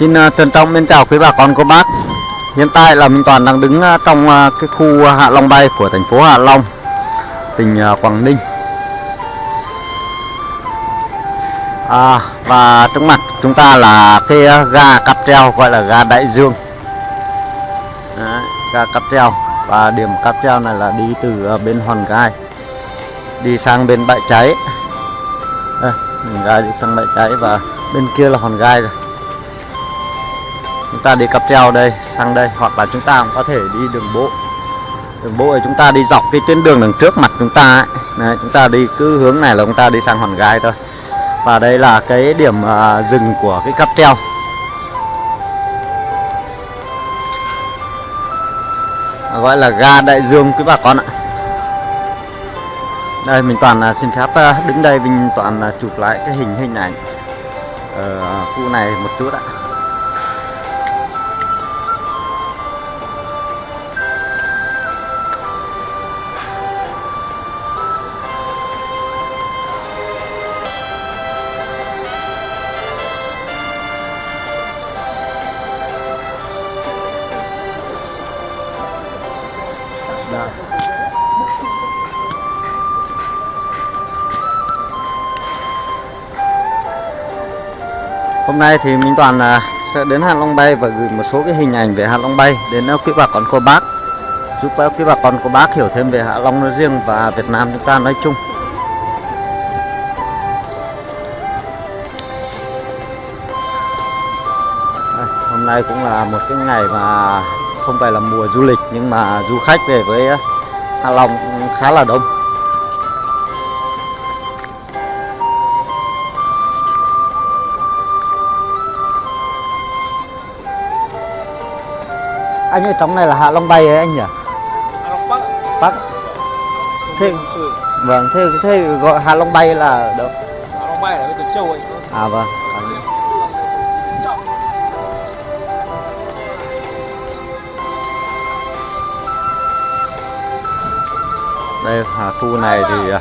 Xin uh, trân trọng mến chào quý bà con cô bác. Hiện tại là Minh Toàn đang đứng uh, trong uh, cái khu Hạ Long Bay của thành phố Hạ Long tỉnh uh, Quảng Ninh. À, Và trước mặt chúng ta là cái uh, ga cáp treo gọi là ga Đại Dương. Đấy, Ga cáp treo. Và điểm cáp treo này là đi từ uh, bên Hòn Gai Đi sang bên bãi cháy. À, mình ga đi sang bãi cháy và bên kia là Hòn Gai rồi chúng ta đi cáp treo đây sang đây. Hoặc là chúng ta cũng có thể đi đường bộ. Đường bộ thì chúng ta đi dọc cái tuyến đường đằng trước mặt chúng ta ấy. Đấy, chúng ta đi cứ hướng này là chúng ta đi sang hòn gai thôi. Và đây là cái điểm uh, dừng của cái cáp treo. Gọi là ga đại dương quý bà con ạ. Đây mình toàn uh, xin phép uh, đứng đây mình toàn uh, chụp lại cái hình hình ảnh ở khu này một chút ạ. Hôm nay thì Minh Toàn à, sẽ đến Hạ Long Bay và gửi một số cái hình ảnh về Hạ Long Bay đến à, quý bà con cô bác giúp à, quý bà con cô bác hiểu thêm về Hạ Long nói riêng và Việt Nam chúng ta nói chung. Đây, hôm nay cũng là một cái ngày mà không phải là mùa du lịch nhưng mà du khách về với à, Hạ Long khá là đông. Anh ở trong này là Hạ Long Bay ấy anh nhỉ? Hạ Long Bắc Bắc. Thế vâng, thế thế gọi Hạ Long Bay là đâu? Hạ Long Bay là cái từ châu ấy À vâng. Đây hà khu này thì à,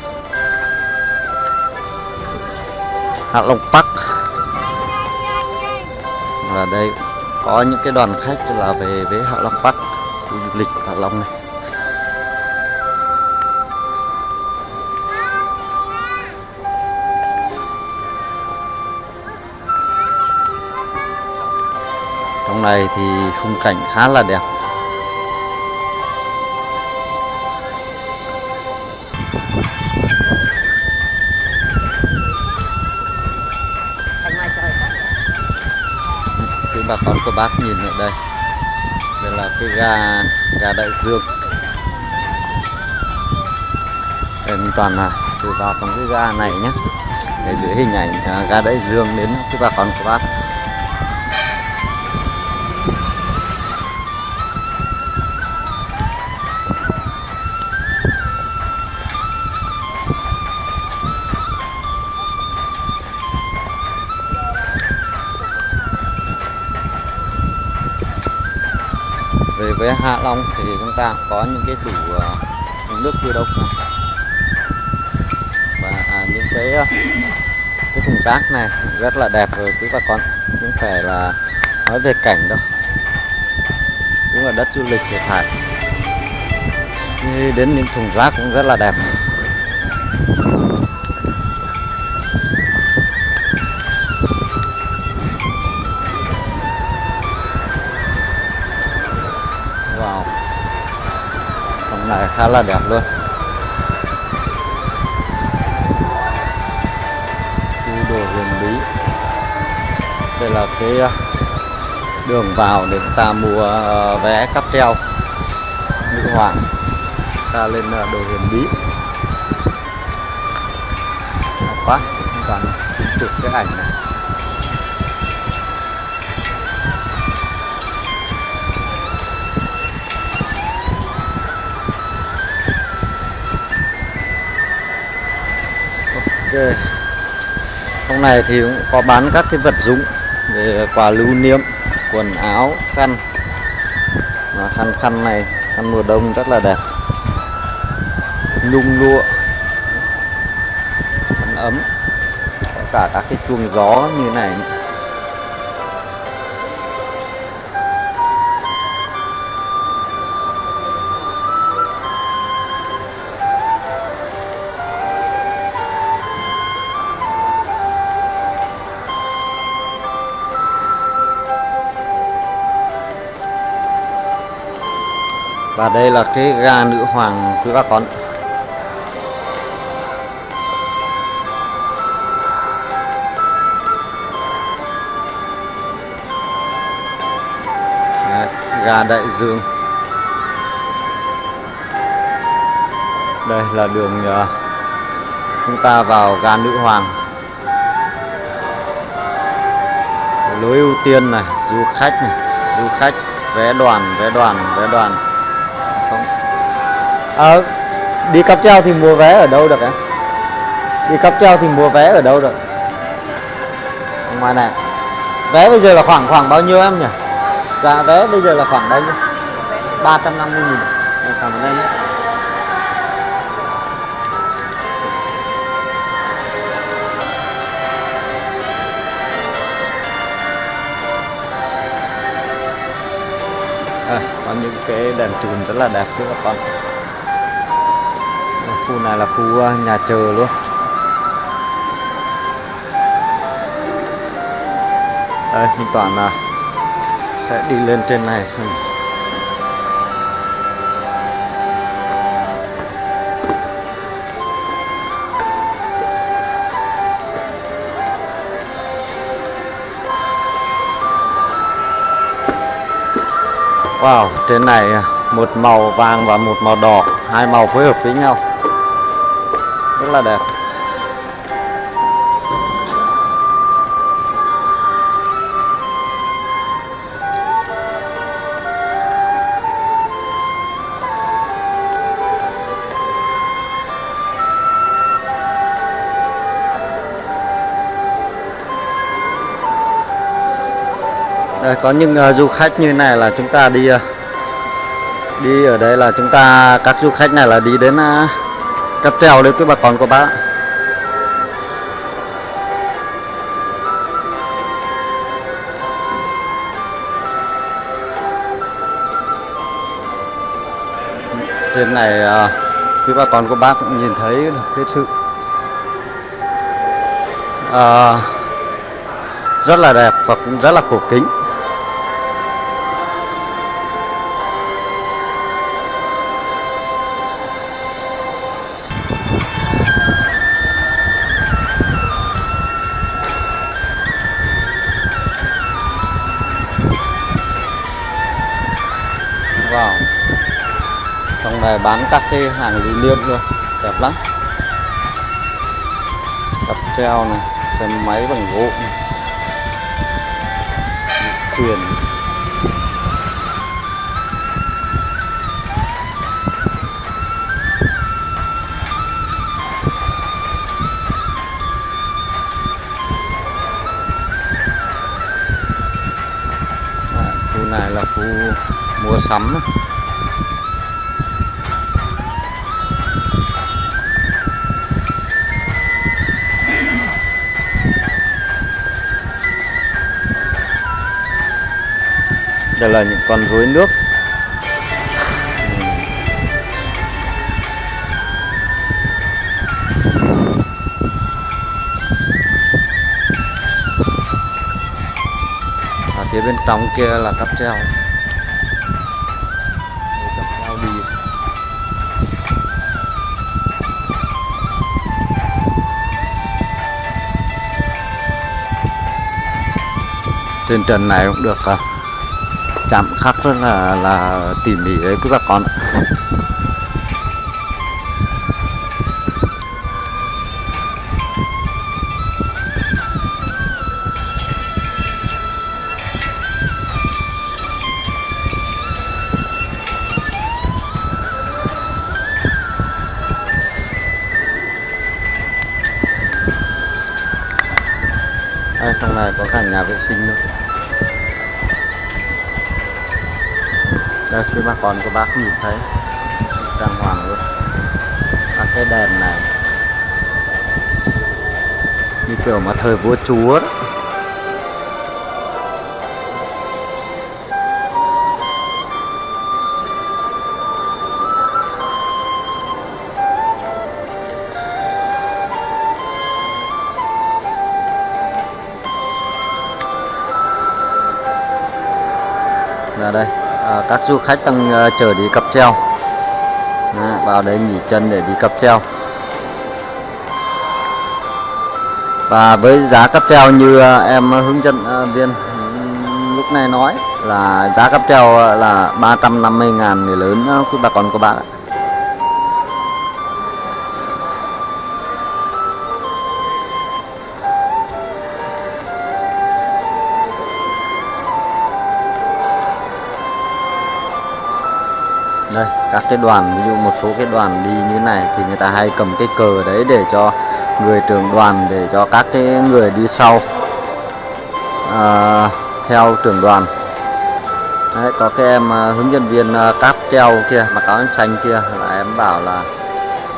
Hạ Long Park và đây có những cái đoàn khách là về với Hạ Long Park, khu du lịch Hạ Long này. Trong này thì khung cảnh khá là đẹp. Bà con cô bác nhìn ở đây. Đây là cái ga ga đại dương. Đây, mình toàn là từ vào trong cái ga này nhé. Để dưới hình ảnh à, gà ga đại dương đến quý bà con cô bác. Với Hạ Long thì chúng ta có những cái tủ uh, ờ, nước tiêu độc và à, những cái uh, cái thùng rác này rất là đẹp rồi quý bà con không phải là nói về cảnh đâu. Đúng là đất du lịch để thải Như đến những thùng rác cũng rất là đẹp. Lại này khá là đẹp luôn. Khu đồ huyền bí. Đây là cái ờ, đường vào để chúng ta mua ờ, vé cáp treo. Nữ Hoàng. Ta lên ờ, đồ huyền bí. Đẹp quá. Toàn chụp cái ảnh này. Ok. Trong này thì cũng có bán các cái vật dụng về quà lưu niệm, quần áo, khăn. Mà khăn khăn này, khăn mùa đông rất là đẹp. Nhung lụa. Khăn ấm. Có cả các cái chuông gió như này. Và đây là cái ga nữ hoàng quý bà con. Đấy, ga đại dương. Đây là đường ờ, chúng ta vào ga nữ hoàng. Lối ưu tiên này du khách này du khách vé đoàn vé đoàn vé đoàn à, đi cáp treo thì mua vé ở đâu được em? Đi cáp treo thì mua vé ở đâu được? Ở ngoài này. Vé bây giờ là khoảng khoảng bao nhiêu em nhỉ? Dạ vé bây giờ là khoảng bao nhiêu? 350 nghìn. Em cảm ơn em à, có những cái đèn chùm rất là đẹp các con? Khu này là khu ờ, nhà chờ luôn đây mình toàn là sẽ đi lên trên này xem Wow, trên này ờ, một màu vàng và một màu đỏ, hai màu phối hợp với nhau. Rất là đẹp. Đây, có những uh, du khách như này là chúng ta đi uh, đi ở đây là chúng ta các du khách này là đi đến uh, cáp treo đấy quý bà con cô bác. Trên này quý bà con cô bác cũng nhìn thấy được cái sự. À, rất là đẹp và cũng rất là cổ kính. Này bán các cái hàng lưu niệm luôn Đẹp lắm. Cặp treo này, Xe máy bằng gỗ này. Thuyền. Khu này là khu mua sắm đây là những con rối nước. Ở phía bên trong kia là cáp treo. Trên trần này cũng được à, chạm khắc rất là là tỉ mỉ đấy các bà con ạ. Đây, trong này có cả nhà vệ sinh nữa đây, khi bà con của bác nhìn thấy trang hoàng luôn các cái đèn này, như kiểu mà thời vua chúa đó. là đây à, các du khách đang à, chờ đi cáp treo vào đây nghỉ chân để đi cáp treo và với giá cáp treo như à, em hướng dẫn à, viên lúc này nói là giá cáp treo là 350 ngàn người lớn quý bà con các bạn. ạ đây các cái đoàn ví dụ một số cái đoàn đi như này thì người ta hay cầm cái cờ đấy để cho người trưởng đoàn để cho các cái người đi sau. À, theo trưởng đoàn. Đấy, có cái em à, hướng dẫn viên à, cáp treo kia mặc áo xanh kia là em bảo là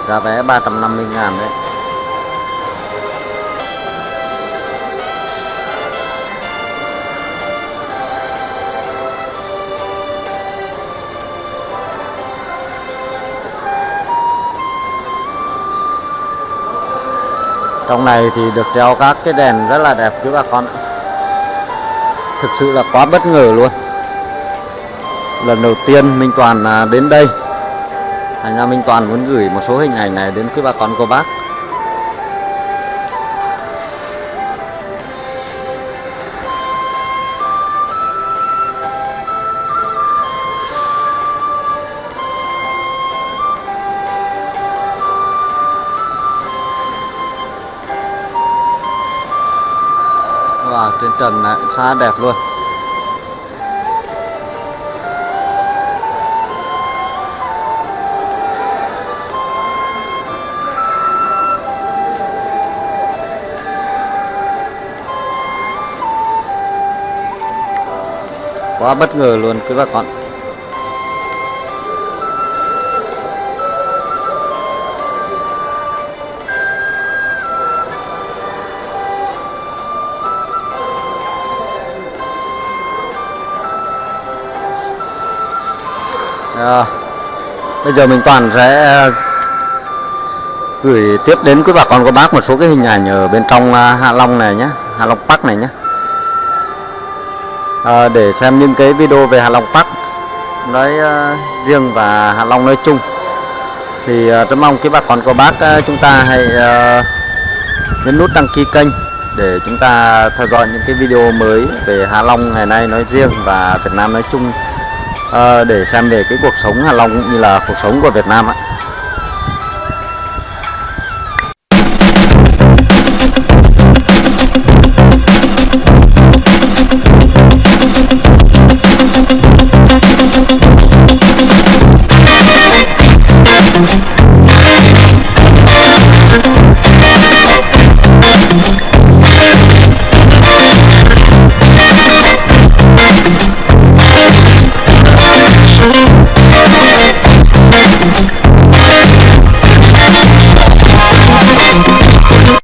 giá vé 350 ngàn đấy. Trong này thì được treo các cái đèn rất là đẹp chứ bà con ạ. Thực sự là quá bất ngờ luôn. Lần đầu tiên Minh Toàn à, đến đây. Thành ra Minh Toàn muốn gửi một số hình ảnh này đến quý bà con cô bác. Wow, trên trần này khá đẹp luôn. Quá bất ngờ luôn quý bà à, bây giờ mình toàn sẽ ờ, gửi tiếp đến quý bà con cô bác một số cái hình ảnh ở bên trong ờ, Hạ Long này nhé Hạ Long Park này nhé à, để xem những cái video về Hạ Long Park nói uh, riêng và Hạ Long nói chung. Thì uh, rất mong quý bà con cô bác uh, chúng ta hãy uh, nhấn nút đăng ký kênh để chúng ta theo dõi những cái video mới về Hạ Long ngày nay nói riêng và Việt Nam nói chung. Ờ, để xem về cái cuộc sống Hạ Long cũng như là cuộc sống của Việt Nam ạ.